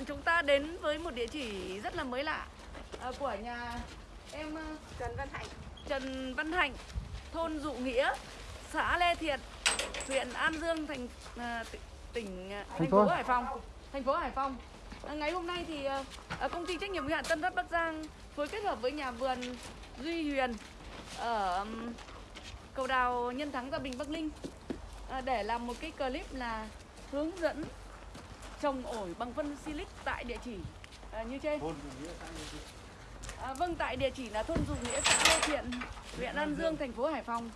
bạn chúng ta đến với một địa chỉ rất là mới lạ à, của nhà em ờ, Trần Văn Hạnh Trần Văn Hạnh, thôn Dụ Nghĩa, xã Lê Thiện, huyện An Dương, thành à, tỉnh à, thành phố. Hải Phòng, thành phố Hải Phòng. À, ngày hôm nay thì à, à, công ty trách nhiệm hữu hạn Tân Phát Bắc Giang phối kết hợp với nhà vườn Duy Huyền ở cầu đào Nhân Thắng Gia Bình Bắc Ninh à, để làm một cái clip là hướng dẫn trồng ổi bằng phân silic tại địa chỉ à, như trên. À, vâng, tại địa chỉ là thôn Dù Nghĩa, xã Lê Thiện, huyện An Dương, thành phố Hải Phòng.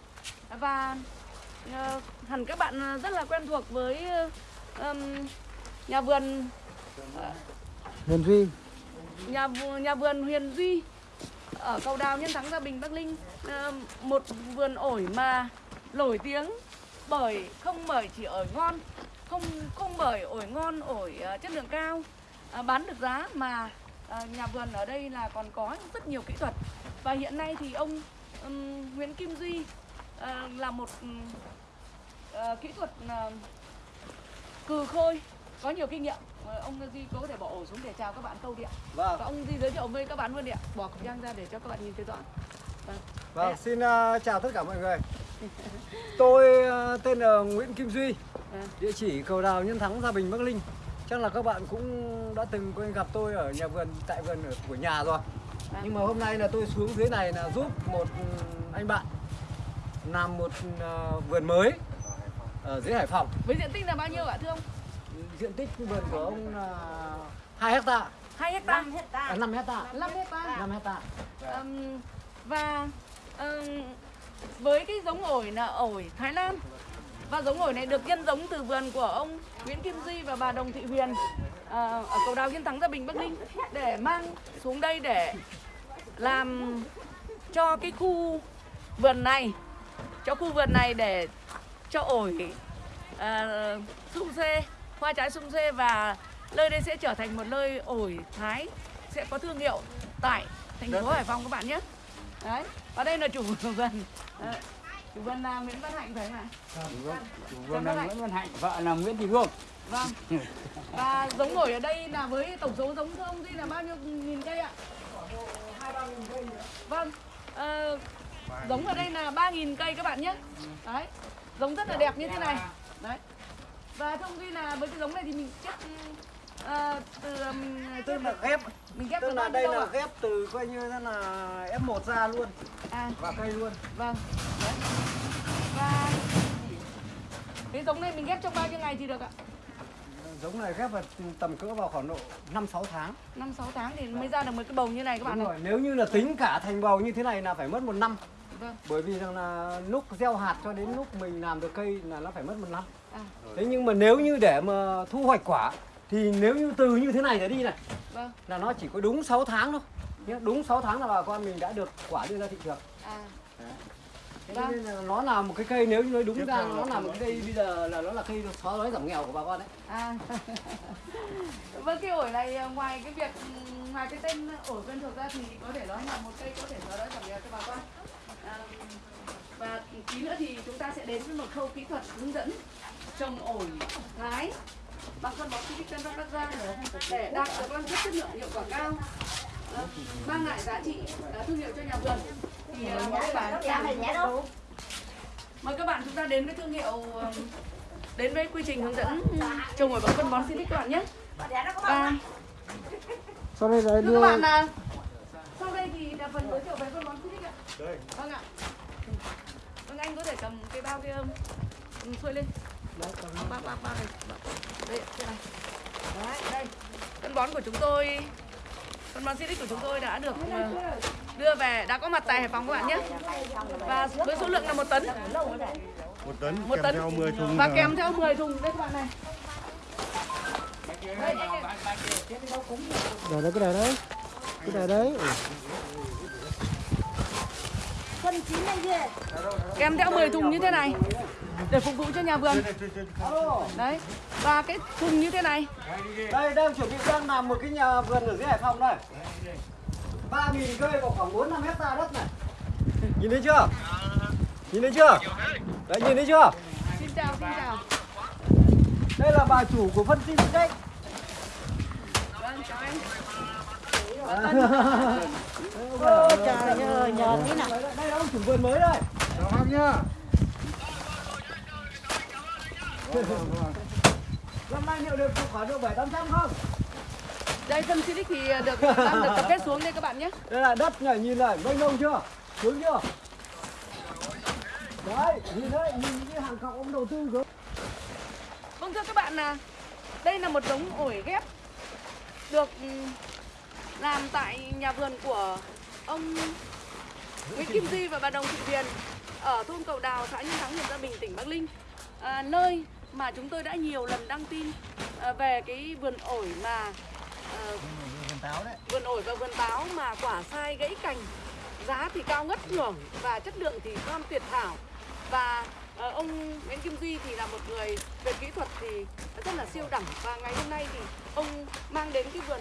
Và ờ, hẳn các bạn rất là quen thuộc với ừm, nhà vườn Huyền Duy nhà vườn, nhà vườn Huyền Duy ở cầu đào Nhân Thắng Gia Bình Bắc Ninh Ờ, một vườn ổi mà nổi tiếng bởi không bởi chỉ ổi ngon không không bởi ổi ngon ổi ờ, chất lượng cao ờ, bán được giá mà ờ, nhà vườn ở đây là còn có rất nhiều kỹ thuật. Và hiện nay thì ông ừm, Nguyễn Kim Duy ờ, là một ờ, kỹ thuật ờ, cừ khôi có nhiều kinh nghiệm. Ông Duy có thể bỏ ổ xuống để chào các bạn câu điện. Vâng, và ông Duy giới thiệu với các bạn luôn điện bỏ khẩu trang ra để cho các bạn nhìn thấy rõ. Vâng. vâng, xin uh, chào tất cả mọi người. Tôi uh, tên là Nguyễn Kim Duy. Địa chỉ cầu đào Nhân Thắng Gia Bình Bắc Ninh. Chắc là các bạn cũng đã từng quen gặp tôi ở nhà vườn, tại vườn ở của nhà rồi. Vâng. Nhưng mà hôm nay là tôi xuống dưới này là giúp một ừ, anh bạn làm một uh, vườn mới ở dưới Hải Phòng. với diện tích là bao nhiêu ạ thưa ông Diện tích vườn của ông là 2 hecta, 2 hecta 5 hecta à, 5 hecta, 5 hecta 5 hecta. Ừm, và ừm, với cái giống ổi là ổi Thái Lan và giống ổi này được nhân giống từ vườn của ông Nguyễn Kim Duy và bà Đồng Thị Huyền ờ, ở cầu đào Yên Thắng Gia Bình Bắc Ninh để mang xuống đây để làm cho cái khu vườn này cho khu vườn này để cho ổi uh, sung xê hoa trái sung xê và nơi đây sẽ trở thành một nơi ổi Thái sẽ có thương hiệu tại thành phố Hải Phòng các bạn nhé. Đấy và đây là chủ vườn. Ờ, chủ vườn là Nguyễn Văn Hạnh phải không ạ? Chủ vườn là Nguyễn Văn Hạnh, vợ là Nguyễn Thị Hương. vâng. Và giống ổi ở đây là với tổng số giống thưa ông Duy là bao nhiêu nghìn cây ạ? Vâng. Ờ, giống ở đây là 3.000 cây các bạn nhé. Đấy. Giống rất là đẹp như thế này. Đấy. Và thưa ông Duy là với cái giống này thì mình ghép ờ, từ ừm, Tức là ghép, mình ghép tức từ là đây là ghép từ coi như thế là F1 ra luôn. À. Và cây luôn. vâng. Đấy và cái giống này mình ghép trong bao nhiêu ngày thì được ạ? Giống này ghép vào tầm cỡ vào khoảng độ 5 6 tháng. năm sáu tháng thì mới ra được một cái bầu như này các bạn Đúng này rồi, nếu như là tính cả thành bầu như thế này là phải mất một năm. vâng. Bởi vì rằng là lúc gieo hạt cho đến lúc mình làm được cây là nó phải mất một năm. à. Thế nhưng mà nếu như để mà thu hoạch quả thì nếu như từ như thế này trở đi này vâng là nó chỉ có đúng 6 tháng thôi. Nhá, đúng 6 tháng là bà con mình đã được quả đưa ra thị trường. à Thế Vâng. nên là nó là một cái cây nếu như nói đúng ra nó là một cái cây bây giờ là nó là cây xóa đói giảm nghèo của bà con đấy. à vâng cái ổi này à, ngoài cái việc ừm, ngoài cái tên ổi quen thuộc ra thì có thể nói là một cây có thể xóa đói giảm nghèo cho bà con à, và tí nữa thì chúng ta sẽ đến với một khâu kỹ thuật hướng dẫn trồng ổi thái bằng phân bón Silic Tân Bắc Bắc Giang để đạt được năng suất chất lượng hiệu quả cao. À, mang lại giá trị à, thương hiệu cho nhà vườn. Thì à, mời các bạn Dạ mời các bạn chúng ta đến với thương hiệu ừm, đến với quy trình hướng dẫn trồng ổi bằng phân bón Silic các bạn nhé. Và Sau đây là đưa các bạn là sau đây thì là phần giới thiệu về phân bón Silic ạ. Vâng ạ. Vâng anh có thể cầm cái bao kia um, xuôi lên bác bác bác bác này đây đây này đấy đây phân bón của chúng tôi phân bón Silic của chúng tôi đã được ờ, đưa về đã có mặt tại Hải Phòng các bạn nhé. Và với số lượng là một tấn. Một tấn một kèm tấn. theo 10 thùng. Và kèm theo 10 thùng. Đây các bạn này. Đây, đây, đây. đấy cái này đấy. Cái này đấy. Phân chín này kia kèm theo 10 thùng như thế này để phục vụ cho nhà vườn đấy và cái thùng như thế này Đây đang chuẩn bị đang làm một cái nhà vườn ở dưới Hải Phòng đây. 3.000 cây vào khoảng 4 5 hecta đất này. Nhìn thấy chưa? Nhìn thấy chưa? Đấy nhìn thấy chưa? xin chào xin chào Đây là bà chủ của phân sinh đấy. chào anh Ô trời ơi, nhờ tí nào. đây là ông chủ vườn mới đây chào bác nhá năm nay liệu được khoảng được bảy tám trăm không? Đây dân Silic thì được đang được tập kết xuống đây các bạn nhé. Đây là đất này nhìn này mênh mông chưa? Sướng chưa? Đấy nhìn đấy nhìn những cái hàng cọc ông đầu tư cơ Vâng thưa các bạn là đây là một giống ổi ghép được ừ, làm tại nhà vườn của ông Nguyễn Kim Di và bà Đồng Thị Huyền ở thôn Cầu Đào, xã Nhân Thắng, huyện Gia Bình, tỉnh Bắc Ninh. À, nơi mà chúng tôi đã nhiều lần đăng tin à, về cái vườn ổi mà à, vườn ổi và vườn táo mà quả sai gãy cành giá thì cao ngất ngưỡng và chất lượng thì non tuyệt thảo và ờ, ông Nguyễn Kim Duy thì là một người về kỹ thuật thì rất là siêu đẳng và ngày hôm nay thì ông mang đến cái vườn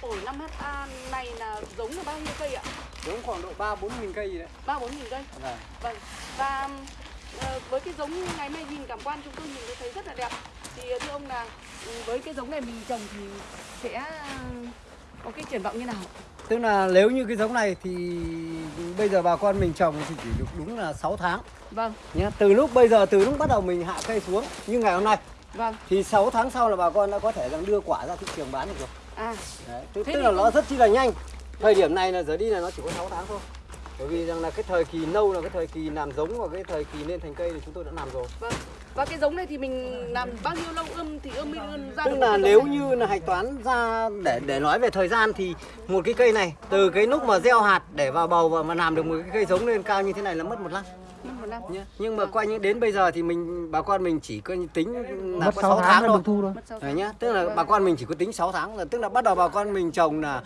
ổi 5 ha này là giống là bao nhiêu cây ạ? giống khoảng độ ba bốn nghìn cây gì đấy Ba bốn nghìn cây. Vâng. Vâng. Và ờ, với cái giống như ngày mai nhìn cảm quan chúng tôi nhìn thấy rất là đẹp. Thì ờ, thưa ông là ừ, với cái giống này mình trồng thì sẽ ờ, có cái triển vọng như nào? tức là nếu như cái giống này thì bây giờ bà con mình trồng thì chỉ được đúng là 6 tháng. Vâng, nhé từ lúc bây giờ từ lúc bắt đầu mình hạ cây xuống như ngày hôm nay. Vâng. thì 6 tháng sau là bà con đã có thể rằng đưa quả ra thị trường bán được rồi. À, Đấy, tức, tức là nó rất chi là nhanh. Thời điểm này là giờ đi là nó chỉ có 6 tháng thôi bởi vì rằng là cái thời kỳ nâu là cái thời kỳ làm giống và cái thời kỳ lên thành cây thì chúng tôi đã làm rồi. Vâng. Và cái giống này thì mình làm bao nhiêu lâu ươm thì ươm mới ươm ra tức được là nếu này? như là hạch toán ra để để nói về thời gian thì một cái cây này từ cái lúc mà gieo hạt để vào bầu và mà làm được một cái cây giống lên cao như thế này là mất một năm. Một năm. nhé nhưng mà coi như đến bây giờ thì mình bà con mình chỉ coi như tính là mất có 6 6 tháng tháng thôi. thu thôi Đấy nhá, tức là bà con mình chỉ có tính 6 tháng là tức là bắt đầu bà con mình trồng là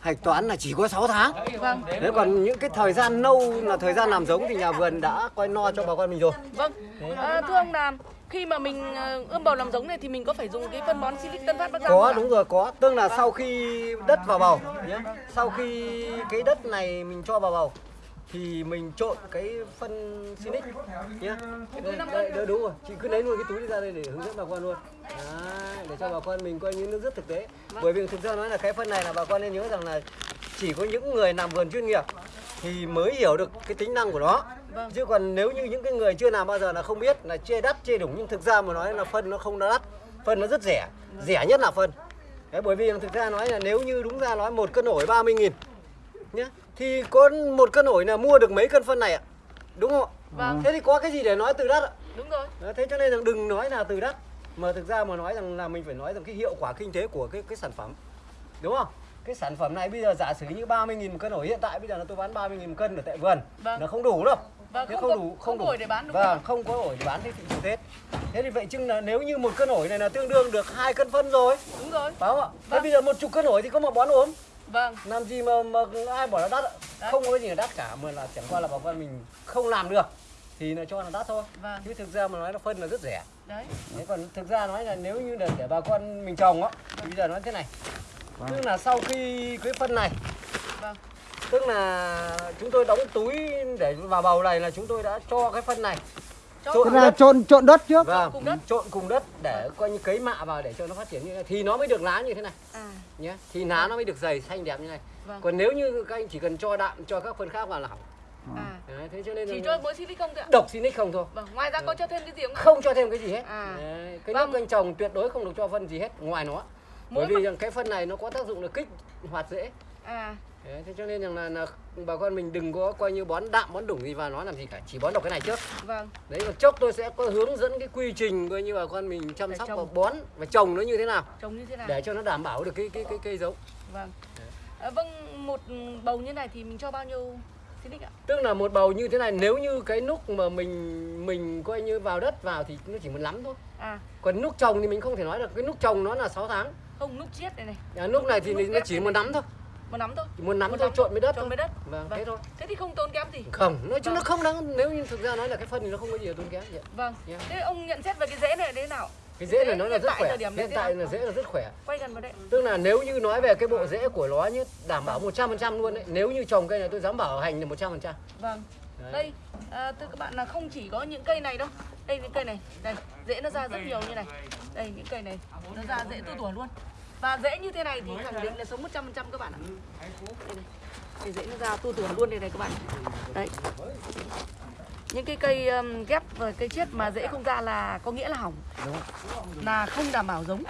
hạch toán là chỉ có 6 tháng. Vâng. Đấy còn những cái thời gian nâu là thời gian làm giống thì nhà vườn đã coi no cho bà con mình rồi. Vâng. À, thưa ông là khi mà mình ờ, ươm bầu làm giống này thì mình có phải dùng cái phân bón Silic Tân Phát Bắc Giang Có đúng rồi, có. Tức là sau khi đất vào bầu nhé. Sau khi cái đất này mình cho vào bầu thì mình trộn cái phân Sinic nhé. Đây, đây, đây, đúng rồi. Chị cứ lấy luôn cái túi ra đây để hướng dẫn bà con luôn. Đấy, để cho bà con mình coi như nó rất thực tế. Bởi vì thực ra nói là cái phân này là bà con nên nhớ rằng là chỉ có những người làm vườn chuyên nghiệp thì mới hiểu được cái tính năng của nó. Vâng. Chứ còn nếu như những cái người chưa làm bao giờ là không biết là chê đắt chê đúng nhưng thực ra mà nói là phân nó không đắt. Phân nó rất rẻ. Rẻ nhất là phân. Đấy, bởi vì thực ra nói là nếu như đúng ra nói một cân ổi 30 nghìn nhá thì có một cân ổi là mua được mấy cân phân này ạ đúng không ạ Vâng. thế thì có cái gì để nói từ đắt ạ Đúng rồi. Thế cho nên rằng đừng nói là từ đắt mà thực ra mà nói rằng là mình phải nói rằng cái hiệu quả kinh tế của cái cái sản phẩm đúng không? Cái sản phẩm này bây giờ giả sử như 30 nghìn một cân ổi hiện tại bây giờ là tôi bán 30 nghìn một cân ở tại vườn. Vâng. nó không đủ đâu. Vâng, Thế không có- không có ổi để bán đúng không vâng ạ? không có ổi để bán thế thị trường Tết. Thế thì vậy chừng là nếu như một cân ổi này là tương đương được hai cân phân rồi. Đúng rồi. phải không ạ? Thế Vâng. bây giờ một chục cân ổi thì có một bón ốm? Vâng. làm gì mà mà ai bảo là đắt ạ? Không có gì là đắt cả mà là chẳng qua là bà con mình không làm được thì là cho là đắt thôi. Vâng. chứ thực ra mà nói là phân là rất rẻ. Đấy. Thế còn thực ra nói là nếu như là để bà con mình trồng á thì bây giờ nói thế này. Tức là sau khi cái phân này Vâng. tức là chúng tôi đóng túi để vào bầu này là chúng tôi đã cho cái phân này. Cho Trộn Tức là trộn trộn đất trước. Vâng cùng đất. trộn cùng đất để coi như cấy mạ vào để cho nó phát triển như này thì nó mới được lá như thế này. À, nhé thì lá nó mới được dày xanh đẹp như này. Vâng. còn nếu như các anh chỉ cần cho đạm cho các phân khác vào là hỏng à. Đấy, thế cho nên Chỉ là cho mỗi Silic không thôi ạ? độc Sinic không thôi Vâng. Ngoài ra có cho thêm cái gì không ạ? không cho thêm cái gì hết À. Đấy, cái Vâng. nước anh trồng tuyệt đối không được cho phân gì hết ngoài nó Mỗi bởi vì rằng cái phân này nó có tác dụng là kích hoạt rễ À, Đấy, thế cho nên rằng là, là bà con mình đừng có coi như bón đạm bón đủng gì vào nó làm gì cả chỉ bón độc cái này trước vâng. đấy còn chốc tôi sẽ có hướng dẫn cái quy trình coi như bà con mình chăm Để sóc trồng. và bón và trồng nó như thế nào Trồng như thế nào? để cho nó đảm bảo được cái cái cái cây giống Vâng. À, vâng, một bầu như này thì mình cho bao nhiêu Silic? Tức là một bầu như thế này nếu như cái núc mà mình mình coi như vào đất vào thì nó chỉ một lắm thôi À, còn núc trồng thì mình không thể nói được cái núc trồng nó là 6 tháng không nút chiết này này. à, núc này thì Núc nó chỉ một nắm thôi Một nắm thôi. chỉ một nắm Một thôi nắm trộn với đất Trộn với đất. vâng, Vâng. thế thôi Thế thì không tốn kém gì. không nói chung Vâng. nó không đáng nếu như thực ra nói là cái phân thì nó không có gì là tốn kém vậy Vâng. Yeah. Thế ông nhận xét về cái rễ này thế nào? Cái rễ Rễ nó là rất khỏe hiện tại là rễ là rất khỏe Quay gần vào đây. tức là nếu như nói về cái bộ rễ của nó nhé đảm bảo 100% luôn đấy nếu như trồng cây này tôi dám bảo hành là 100% Vâng. Đấy. Đây, à, thưa các bạn là không chỉ có những cây này đâu. Đây những cây này, đây, rễ nó ra rất nhiều như này. Đây những cây này, nó ra rễ tu tủa luôn. và rễ như thế này thì khẳng định là sống 100% các bạn ạ đây này. Cái rễ nó ra tu tủa luôn đây này các bạn đấy những cái cây um, ghép và cây chiết mà rễ không ra là có nghĩa là hỏng. Là không đảm bảo giống.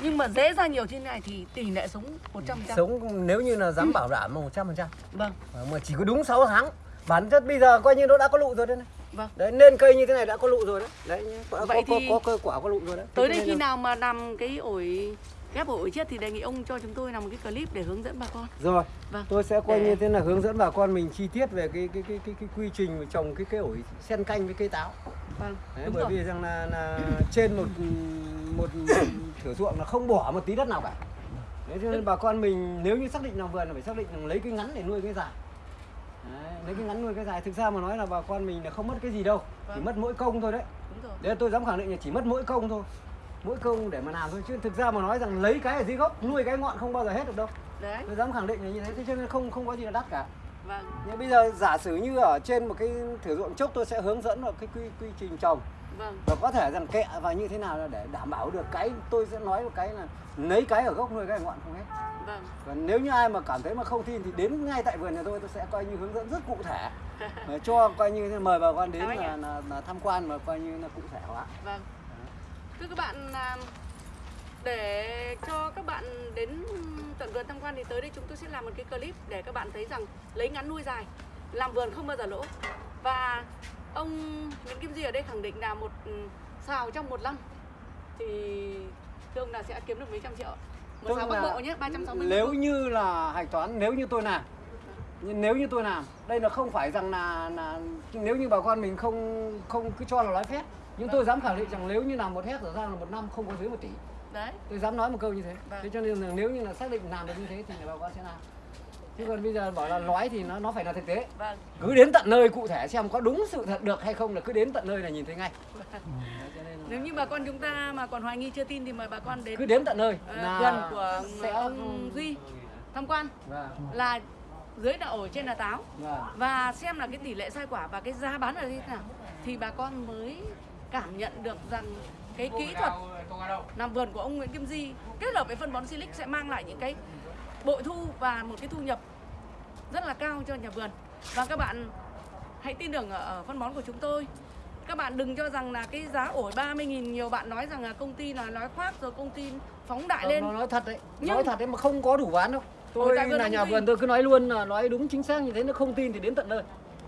Nhưng mà rễ ra nhiều thế này thì tỷ lệ sống 100% sống nếu như là dám bảo đảm mà 100% vâng. Mà chỉ có đúng 6 tháng. Bản chất bây giờ coi như nó đã có lụ rồi đấy này. Vâng. Đấy nên cây như thế này đã có lụ rồi đấy. Đấy có, Vậy có, thì- có, có, có quả có lụ rồi đấy. tới đây khi nào mà làm cái ổi ghép ổi chiết thì đề nghị ông cho chúng tôi làm một cái clip để hướng dẫn bà con. Rồi Vâng. tôi sẽ coi Để- như thế là hướng dẫn bà con mình chi tiết về cái cái cái cái, cái quy trình trồng cái cây ổi sen canh với cây táo. Vâng đấy, đúng bởi rồi. vì rằng là, là trên một một thửa ruộng là không bỏ một tí đất nào cả. Đấy cho nên bà con mình nếu như xác định làm vườn là phải xác định là lấy cái ngắn để nuôi cái dài. Đấy, lấy cái ngắn nuôi cái dài. Thực ra mà nói là bà con mình là không mất cái gì đâu. Chỉ Vâng. mất mỗi công thôi đấy. Đúng rồi. Đấy tôi dám khẳng định là chỉ mất mỗi công thôi Mỗi công để mà làm thôi Chứ thực ra mà nói rằng lấy cái ở dưới gốc Nuôi cái ngọn không bao giờ hết được đâu. Đấy. Tôi dám khẳng định là như thế Thế cho nên không không có gì là đắt cả. Vâng. Nhưng bây giờ giả sử như ở trên một cái thửa ruộng chốc Tôi sẽ hướng dẫn vào cái quy, quy trình trồng. Vâng. Và có thể rằng kẹ và như thế nào là để đảm bảo được cái Tôi sẽ nói một cái là lấy cái ở gốc nuôi cái ở ngọn không hết. Vâng. Và nếu như ai mà cảm thấy mà không tin thì đến ngay tại vườn nhà tôi tôi sẽ coi như hướng dẫn rất cụ thể. Cho coi như mời bà con đến là, là, là tham quan mà coi như là cụ thể hóa. Vâng. Thưa các bạn à, để cho các bạn đến tận vườn tham quan thì tới đây chúng tôi sẽ làm một cái clip để các bạn thấy rằng lấy ngắn nuôi dài làm vườn không bao giờ lỗ. Và ông Nguyễn Kim Di ở đây khẳng định là một ừ, xào trong một năm thì thưa ông là sẽ kiếm được mấy trăm triệu một xào bắc bộ nhé 360 nếu như là hạch toán nếu như tôi làm nhưng nếu như tôi làm đây là không phải rằng là là nếu như bà con mình không không cứ cho là nói phép. Nhưng tôi dám khẳng định rằng nếu như làm một hectare ra là một năm không có dưới một tỷ. Đấy. Tôi dám nói một câu như thế. Vâng. thế cho nên là nếu như là xác định làm được như thế thì bà con sẽ làm. Chứ còn bây giờ bảo là nói thì nó nó phải là thực tế. Vâng. Cứ đến tận nơi cụ thể xem có đúng sự thật được hay không là cứ đến tận nơi là nhìn thấy ngay. Nên là nếu như bà con chúng ta mà còn hoài nghi chưa tin thì mời bà con đến cứ đến tận nơi ờ, là vườn của sẽ ông Duy tham quan. Vâng. Là dưới là ổi trên là táo. Vâng. Và xem là cái tỷ lệ sai quả và cái giá bán là như thế nào. Thì bà con mới cảm nhận được rằng cái kỹ thuật làm vườn của ông Nguyễn Kim Di kết hợp với phân bón Silic sẽ mang lại những cái bội thu và một cái thu nhập rất là cao cho nhà vườn. Và các bạn hãy tin tưởng ở, ở phân bón của chúng tôi. Các bạn đừng cho rằng là cái giá ổi 30.000 nhiều bạn nói rằng là công ty là nói khoác rồi công ty phóng đại lên. Nó nói thật đấy, Nhưng- nói thật đấy mà không có đủ bán đâu. Tôi là nhà vườn tôi cứ nói luôn là nói đúng chính xác như thế nó không tin thì đến tận nơi.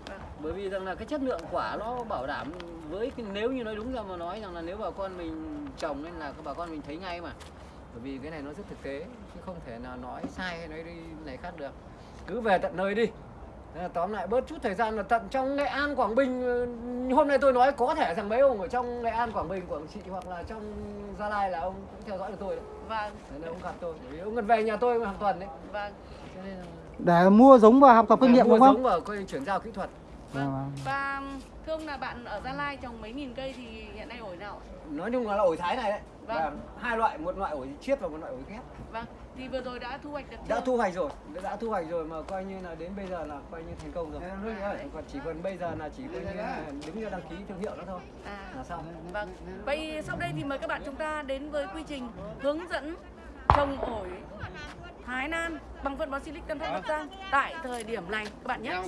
Vâng. Bởi vì rằng là cái chất lượng quả nó bảo đảm với cái, nếu như nói đúng ra mà nói rằng là nếu bà con mình trồng nên là các bà con mình thấy ngay mà. Bởi vì cái này nó rất thực tế chứ không thể nào nói sai hay nói đi này khác được. Cứ về tận nơi đi. Là tóm lại bớt chút thời gian là tận trong Nghệ An, Quảng Bình Hôm nay tôi nói có thể rằng mấy ông ở trong Nghệ An, Quảng Bình, Quảng Trị hoặc là trong Gia Lai là ông cũng theo dõi được tôi đấy vâng là ông gặp tôi, bởi vì ông gần về nhà tôi hàng tuần đấy. vâng Cho nên là để mua giống và học tập kinh nghiệm mua đúng không giống và chuyển giao kỹ thuật. Vâng. Và thưa ông là bạn ở Gia Lai trồng mấy nghìn cây thì hiện nay ổi nào ạ? Nói chung là, ổi thái này đấy. Vâng. Là hai loại, một loại ổi chiết và một loại ổi ghép. Vâng, thì vừa rồi đã thu hoạch được Đã chưa? thu hoạch rồi, đã thu hoạch rồi mà coi như là đến bây giờ là coi như thành công rồi. Còn chỉ còn bây giờ là chỉ coi như là đứng ra đăng ký thương hiệu nữa thôi. À, Là xong. vâng. Vậy sau đây thì mời các bạn chúng ta đến với quy trình hướng dẫn trồng ổi Thái Lan bằng phân bón Silic Tân Phát Bắc Giang tại thời điểm này các bạn nhé.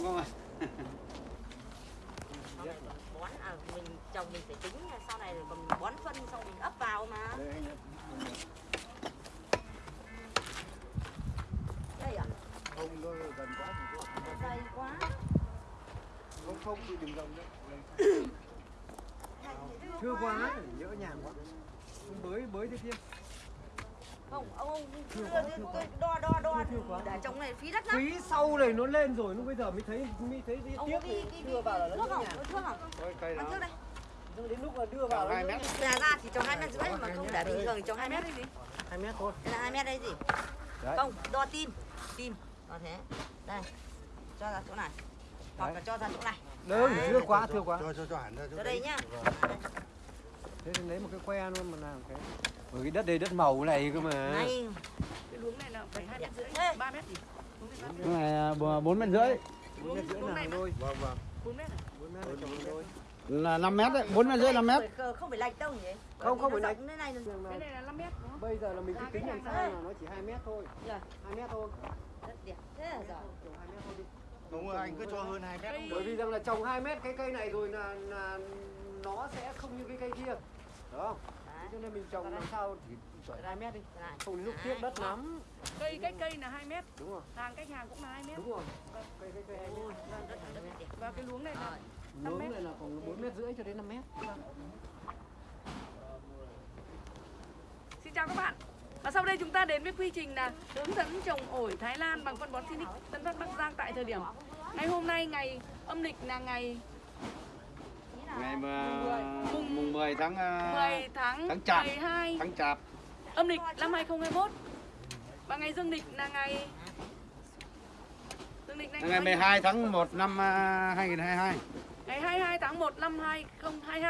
Mình trồng mình phải tính sau này còn bón phân xong mình ấp vào mà. Đây à dày quá. Chưa quá, nhỡ nhàng quá. Bới bới thế kia. không ông ông đưa, đưa, tôi đo đo đo. Để trồng này phí đất lắm. Quý sau này nó lên rồi, nó bây giờ mới thấy mới thấy ông tiếc có đi thì đi đưa vào là nó không có thuốc không cây ăn trước đây đến lúc mà đưa vào nó nhỡ nhàng. bè ra thì trồng hai mét rưỡi mà không để bình thường thì trồng hai mét gì? hai mét thôi. đây là hai mét đây gì Đấy. không đo tim tim đo thế đây cho ra chỗ này hoặc là cho ra chỗ này Đỡ thưa quá, thưa quá. cho cho cho hẳn ra chỗ đây nhá Thế thì lấy một cái que luôn mà làm cái. Bởi vì đất đây đất màu này cơ mà. này Cái luống này là phải hai mét rưỡi, Ê. ba mét gì? Luống này ba mét. cái này à, bốn mét rưỡi Bốn mét rưỡi mà. đôi. vâng vâng Bốn mét à? Bốn mét là trồng đôi. Là 5 mét đấy, 4 mét rưỡi 5 mét. Không, không phải lệch đâu nhỉ? Không, không phải Thế này Cái này là 5 mét đúng không? bây giờ là mình cái kính đằng sau là nó chỉ 2 mét thôi Dạ. 2 mét thôi rất đẹp. Thế là giỏi. Trồng 2 mét thôi đi Đúng rồi, anh cứ cho hơn 2 mét. Cây- bởi vì rằng là trồng 2 mét cái cây này rồi là, là nó sẽ không như cái cây kia đúng không cho nên mình trồng làm sao thì chọn 2 mét đi không lúc tiếc đất lắm Cây cách cây là 2 mét, đúng rồi hàng cách hàng cũng là 2 mét. đúng rồi cây cây cây 2 Ôi, mét vâng. Và cái luống này là nướng mét. này là khoảng 4 mét rưỡi cho đến 5 mét Xin chào các bạn. Và sau đây chúng ta đến với quy trình là hướng dẫn trồng ổi Thái Lan bằng phân bón Sinic Tân Phát Bắc Giang tại thời điểm ngày hôm nay ngày âm lịch là ngày Ngày mà mùng 10 tháng à, 10 tháng tháng Chạp. 12 tháng Chạp. âm lịch năm 2021 và ngày dương lịch là ngày dương lịch là Ngày 12 tháng 1 năm à, 2022 ngày 22 tháng 1 năm 2022